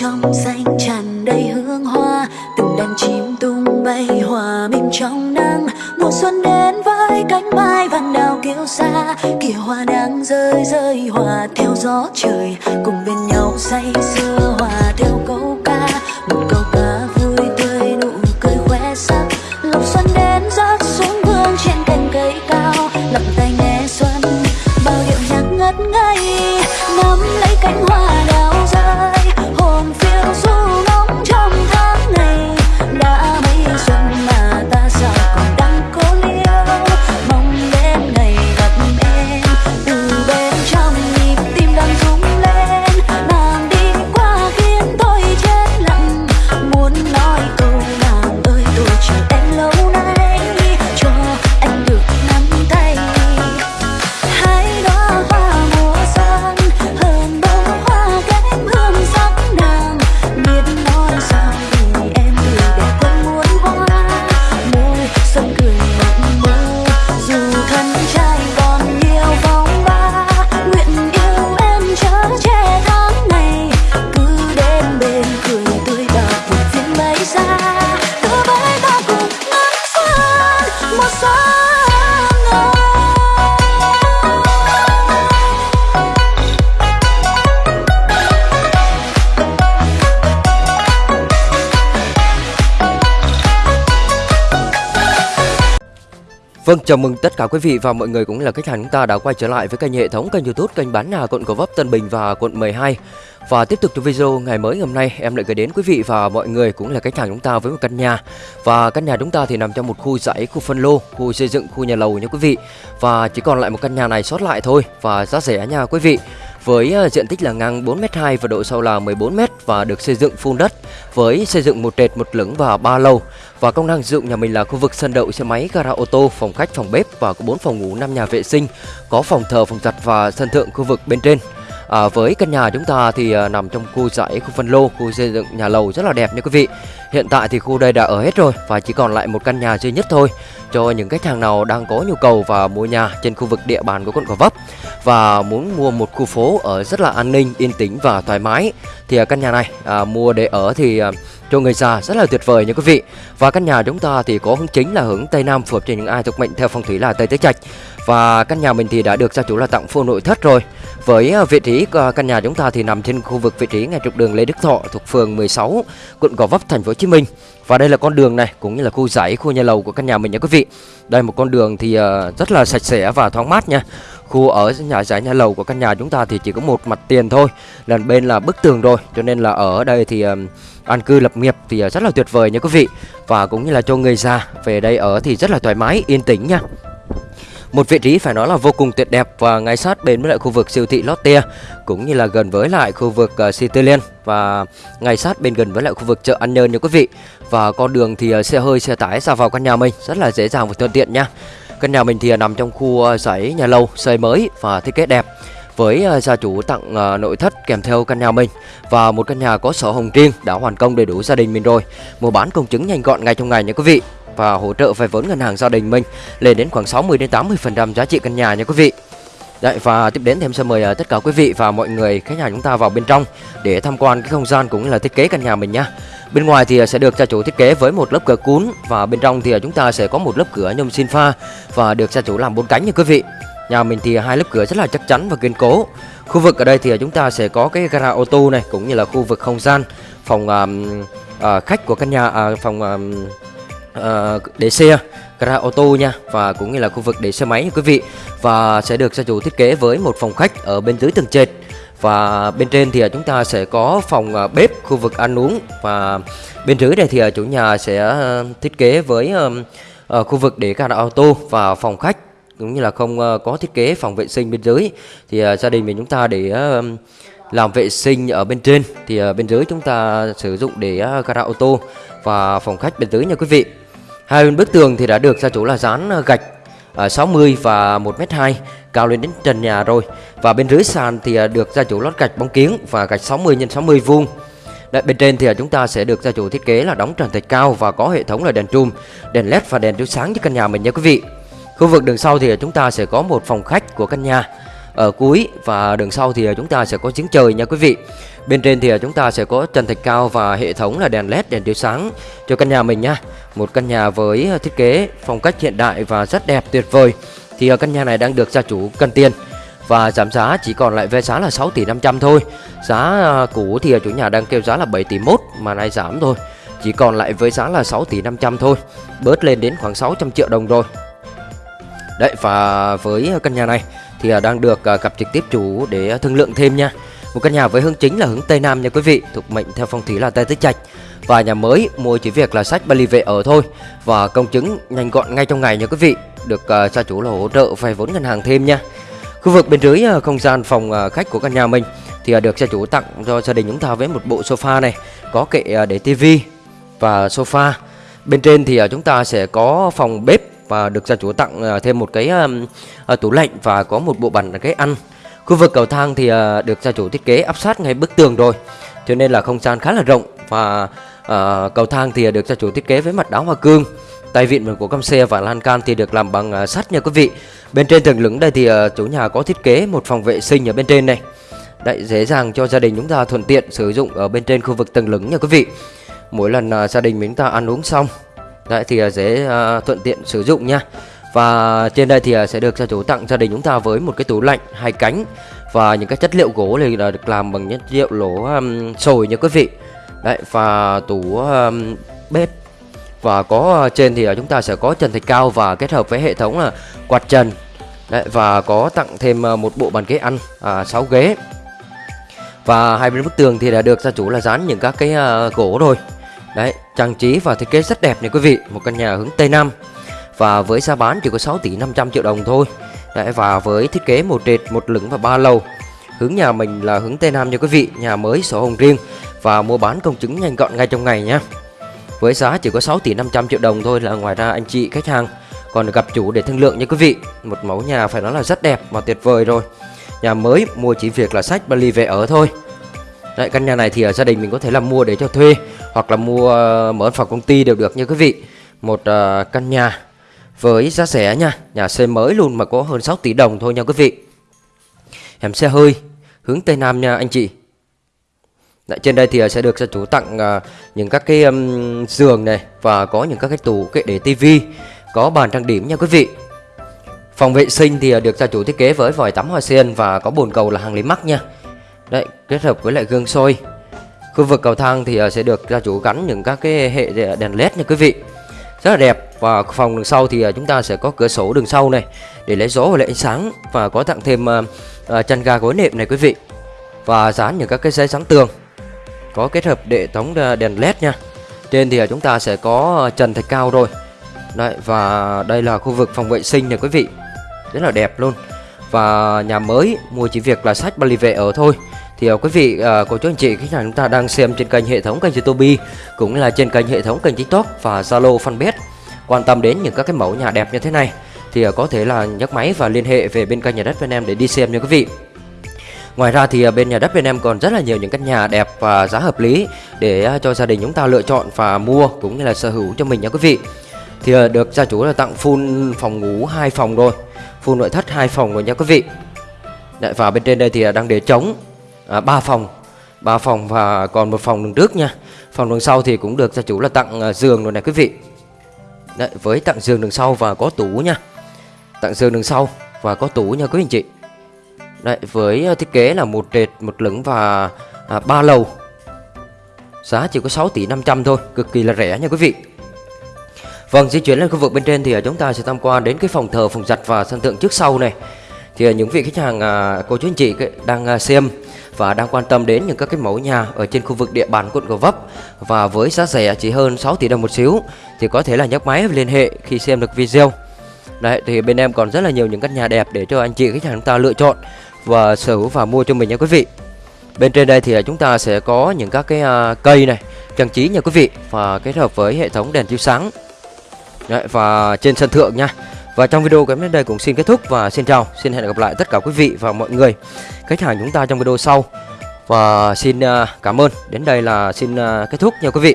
trong xanh tràn đầy hương hoa, từng đàn chim tung bay hòa mình trong nắng. Mùa xuân đến với cánh mai vàng đào kiêu xa kìa hoa đang rơi rơi hòa theo gió trời. Cùng bên nhau say Vâng, chào mừng tất cả quý vị và mọi người cũng là khách hàng chúng ta đã quay trở lại với kênh hệ thống kênh YouTube kênh bán nhà quận Gò Vấp, Tân Bình và quận 12. Và tiếp tục cho video ngày mới hôm nay em lại gửi đến quý vị và mọi người cũng là khách hàng chúng ta với một căn nhà. Và căn nhà chúng ta thì nằm trong một khu dãy, khu phân lô, khu xây dựng, khu nhà lầu nha quý vị. Và chỉ còn lại một căn nhà này sót lại thôi và giá rẻ nha quý vị với ờ, diện tích là ngang 4m2 và độ sâu là 14m và được xây dựng phun đất với xây dựng một trệt, một lửng và ba lầu. Và công năng sử dụng nhà mình là khu vực sân đậu xe máy, gara ô tô, phòng khách, phòng bếp và có 4 phòng ngủ, 5 nhà vệ sinh, có phòng thờ, phòng giặt và sân thượng khu vực bên trên. À, với căn nhà chúng ta thì à, nằm trong khu dãy, khu phân lô, khu xây dựng nhà lầu rất là đẹp nha quý vị. Hiện tại thì khu đây đã ở hết rồi và chỉ còn lại một căn nhà duy nhất thôi cho những khách hàng nào đang có nhu cầu và mua nhà trên khu vực địa bàn của quận Gò Vấp và muốn mua một khu phố ở rất là an ninh, yên tĩnh và thoải mái thì căn nhà này à, mua để ở thì à, cho người già rất là tuyệt vời nha quý vị. Và căn nhà chúng ta thì có hướng chính là hướng Tây Nam phù hợp cho những ai thuộc mệnh theo phong thủy là Tây Tứ Trạch. Và căn nhà mình thì đã được gia chủ là tặng full nội thất rồi. Với à, vị trí à, căn nhà chúng ta thì nằm trên khu vực vị trí ngay trục đường Lê Đức Thọ thuộc phường 16, quận Gò Vấp, thành phố Hồ Chí Minh. Và đây là con đường này cũng như là khu dãy, khu nhà lầu của căn nhà mình nha quý vị. Đây một con đường thì à, rất là sạch sẽ và thoáng mát nha. Khu ở nhà giải nhà lầu của căn nhà chúng ta thì chỉ có một mặt tiền thôi, lần bên là bức tường rồi, cho nên là ở đây thì um, an cư lập nghiệp thì à, rất là tuyệt vời nha quý vị. Và cũng như là cho người già về đây ở thì rất là thoải mái, yên tĩnh nha. Một vị trí phải nói là vô cùng tuyệt đẹp và ngay sát bên với lại khu vực siêu thị Lotte cũng như là gần với lại khu vực à, uh, Cityland và ngay sát bên gần với lại khu vực chợ An Nhơn nha quý vị. Và con đường thì uh, xe hơi xe tải ra vào căn nhà mình rất là dễ dàng và thuận tiện nha. Căn nhà mình thì à, nằm trong khu à, dãy nhà lâu, xây mới và thiết kế đẹp với à, gia chủ tặng nội thất kèm theo căn nhà mình và một căn nhà có sổ hồng riêng đã hoàn công đầy đủ gia đình mình rồi. Mua bán công chứng nhanh gọn ngay trong ngày nha quý vị và hỗ trợ vay vốn ngân hàng gia đình mình lên đến khoảng 60 đến 80% giá trị căn nhà nha quý vị. Đấy và tiếp đến thì em sẽ mời uh, tất cả quý vị và mọi người khách hàng chúng ta vào bên trong để tham quan cái không gian cũng như là thiết kế căn nhà mình nhá. Bên ngoài thì à, sẽ được gia chủ thiết kế với một lớp cửa cún và bên trong thì à, chúng ta sẽ có một lớp cửa nhôm xin pha và được gia chủ làm bốn cánh nha quý vị. Nhà mình thì hai lớp cửa rất là chắc chắn và kiên cố. Khu vực ở đây thì chúng ta sẽ có cái gara ô tô này cũng như là khu vực không gian phòng um, uh, khách của căn nhà uh, phòng um, uh, để xe gara ô tô nha, và cũng như là khu vực để xe máy nha quý vị. Và sẽ được gia chủ thiết kế với một phòng khách ở bên dưới tầng trệt và bên trên thì chúng ta sẽ có phòng à, bếp, khu vực ăn uống. Và bên dưới này thì à, chủ nhà sẽ à, thiết kế với khu vực để gara ô tô và phòng khách, cũng như là không có thiết kế phòng vệ sinh bên dưới. Thì gia đình mình chúng ta để làm vệ sinh ở bên trên. Thì bên dưới chúng ta sử dụng để gara ô tô và phòng khách bên dưới nha quý vị hai bên bức tường thì đã được gia chủ là dán à, gạch à, 60 và 1m2 cao lên đến trần nhà rồi. Và bên dưới sàn thì à, được gia chủ lót gạch bóng kiến và gạch 60 x 60 vuông. Đấy, bên trên thì chúng ta sẽ được gia chủ thiết kế là đóng trần thạch cao và có hệ thống là đèn trùm, đèn led và đèn chiếu sáng cho căn nhà mình nha quý vị. Khu vực đường sau thì chúng ta sẽ có một phòng khách của căn nhà ở cuối và đường sau thì ờ, chúng ta sẽ có giếng trời nha quý vị. Bên trên thì ờ, chúng ta sẽ có trần thạch cao và hệ thống là đèn led đèn chiếu sáng cho căn nhà mình nha. Một căn nhà với thiết kế phong cách hiện đại và rất đẹp, tuyệt vời. Thì căn nhà này đang được gia chủ cần tiền và giảm giá chỉ còn lại về giá là 6 tỷ 500 thôi. Giá cũ thì chủ nhà đang kêu giá là 7 tỷ 1 mà nay giảm thôi chỉ còn lại với giá là 6 tỷ 500 thôi, bớt lên đến khoảng 600 triệu đồng rồi. Đấy, và với căn nhà này thì à, đang được à, gặp trực tiếp chủ để à, thương lượng thêm nha. Một căn nhà với hướng chính là hướng Tây Nam nha quý vị thuộc mệnh theo phong thủy là Tây Tứ Trạch và nhà mới mua chỉ việc là sách Bali về ở thôi. Và công chứng nhanh gọn ngay trong ngày nha quý vị được uh, gia chủ là hỗ trợ vay vốn ngân hàng thêm nha. Khu vực bên dưới uh, không gian phòng uh, khách của căn nhà mình thì uh, được gia chủ tặng cho gia đình chúng ta với một bộ sofa này có kệ uh, để tivi và sofa. Bên trên thì uh, chúng ta sẽ có phòng bếp và được gia chủ tặng à, thêm một cái à, tủ lạnh và có một bộ bàn cái ăn. Khu vực cầu thang thì à, được gia chủ thiết kế áp sát ngay bức tường rồi, cho nên là không gian khá là rộng và cầu thang thì được gia chủ thiết kế với mặt đá hoa cương. Tay vịn của cam xe và lan can thì được làm bằng sắt nha quý vị. Bên trên tầng lửng đây thì chủ nhà có thiết kế một phòng vệ sinh ở bên trên này. Đấy dễ dàng cho gia đình chúng ta thuận tiện sử dụng ở bên trên khu vực tầng lửng nha quý vị. Mỗi lần gia đình chúng ta ăn uống xong Đấy thì à, dễ uh, thuận tiện sử dụng nha. Và trên đây thì uh, sẽ được gia chủ tặng gia đình chúng ta với một cái tủ lạnh hai cánh Và những cái chất liệu gỗ này là được làm bằng chất liệu lỗ um, sồi nha quý vị. Đấy và tủ um, bếp. Và có uh, trên thì uh, chúng ta sẽ có trần thạch cao và kết hợp với hệ thống là uh, quạt trần. Đấy, và có tặng thêm uh, một bộ bàn ghế ăn à, 6 ghế. Và hai bên bức tường thì đã được gia chủ là dán những các cái uh, gỗ rồi. Đấy, trang trí và thiết kế rất đẹp này quý vị Một căn nhà hướng Tây Nam. Và với giá bán chỉ có 6 tỷ 500 triệu đồng thôi. Đấy, Và với thiết kế một trệt, một lửng và ba lầu. Hướng nhà mình là hướng Tây Nam nha quý vị Nhà mới sổ hồng riêng. Và mua bán công chứng nhanh gọn ngay trong ngày nhé Với giá chỉ có 6 tỷ 500 triệu đồng thôi là ngoài ra anh chị khách hàng Còn gặp chủ để thương lượng nha quý vị. Một mẫu nhà phải nói là rất đẹp và tuyệt vời rồi. Nhà mới mua chỉ việc là sách Bali về ở thôi. Đấy, căn nhà này thì ở gia đình mình có thể là mua để cho thuê hoặc là mua mở phòng công ty đều được nha quý vị. Một uh, căn nhà với giá rẻ nha, nhà xây mới luôn mà có hơn 6 tỷ đồng thôi nha quý vị. Hẻm xe hơi hướng tây nam nha anh chị. Đấy, trên đây thì à, sẽ được gia chủ tặng uh, những các cái um, giường này và có những các cái tủ kệ để tivi, có bàn trang điểm nha quý vị. Phòng vệ sinh thì được gia chủ thiết kế với vòi tắm hoa sen và có bồn cầu là hàng lý mắc nha. Đấy, kết hợp với lại gương soi Khu vực cầu thang thì ờ, sẽ được gia chủ gắn những các cái hệ đèn led nha quý vị. Rất là đẹp. Và phòng đường sau thì ờ, chúng ta sẽ có cửa sổ đường sau này Để lấy gió và lấy ánh sáng Và có tặng thêm ờ, chăn ga gối nệm này quý vị. Và dán những các cái giấy sáng tường Có kết hợp hệ thống đèn led nha. Trên thì chúng ta sẽ có trần thạch cao rồi. Đấy, và đây là khu vực phòng vệ sinh này quý vị. Rất là đẹp luôn. Và nhà mới mua chỉ việc là sách Bali vệ ở thôi thì uh, quý vị, uh, cô chú anh chị khách hàng chúng ta đang xem trên kênh hệ thống kênh YouTube cũng là trên kênh hệ thống kênh TikTok và Zalo fanpage quan tâm đến những các cái mẫu nhà đẹp như thế này thì uh, có thể là nhấc máy và liên hệ về bên kênh nhà đất bên em để đi xem nha quý vị. Ngoài ra thì bên nhà đất bên em còn rất là nhiều những căn nhà đẹp và giá hợp lý để cho gia đình chúng ta lựa chọn và mua cũng như là sở hữu cho mình nha quý vị. Thì được gia chủ là tặng full phòng ngủ hai phòng rồi, full nội thất hai phòng rồi nha quý vị. Đấy, và bên trên đây thì đang để trống à, 3 phòng. 3 phòng và còn một phòng đường trước nha. Phòng đường sau thì cũng được gia chủ là tặng à, giường rồi này quý vị. Đấy, với tặng giường đường sau và có tủ nha. Tặng giường đường sau và có tủ nha quý anh chị. Đấy, với à, thiết kế là một trệt một lửng và à, 3 lầu. Giá chỉ có 6 tỷ 500 thôi cực kỳ là rẻ nha quý vị. Vâng, di chuyển lên khu vực bên trên thì à, chúng ta sẽ tham quan đến cái phòng thờ, phòng giặt và sân thượng trước sau này. Thì những vị khách hàng, cô chú anh chị đang xem và đang quan tâm đến những các cái mẫu nhà ở trên khu vực địa bàn quận Gò Vấp và với giá rẻ chỉ hơn 6 tỷ đồng một xíu thì có thể là nhấc máy liên hệ khi xem được video. Đấy thì bên em còn rất là nhiều những căn nhà đẹp để cho anh chị khách hàng chúng ta lựa chọn và sở hữu và mua cho mình nha quý vị. Bên trên đây thì chúng ta sẽ có những các cái à, cây này trang trí nha quý vị và kết hợp với hệ thống đèn chiếu sáng. Đấy, và trên sân thượng nha. Và trong video của em đến đây cũng xin kết thúc và xin chào, xin hẹn gặp lại tất cả quý vị và mọi người khách hàng chúng ta trong video sau. Và xin à, cảm ơn. Đến đây là xin à, kết thúc nha quý vị.